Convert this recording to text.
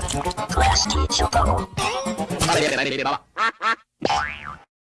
プラス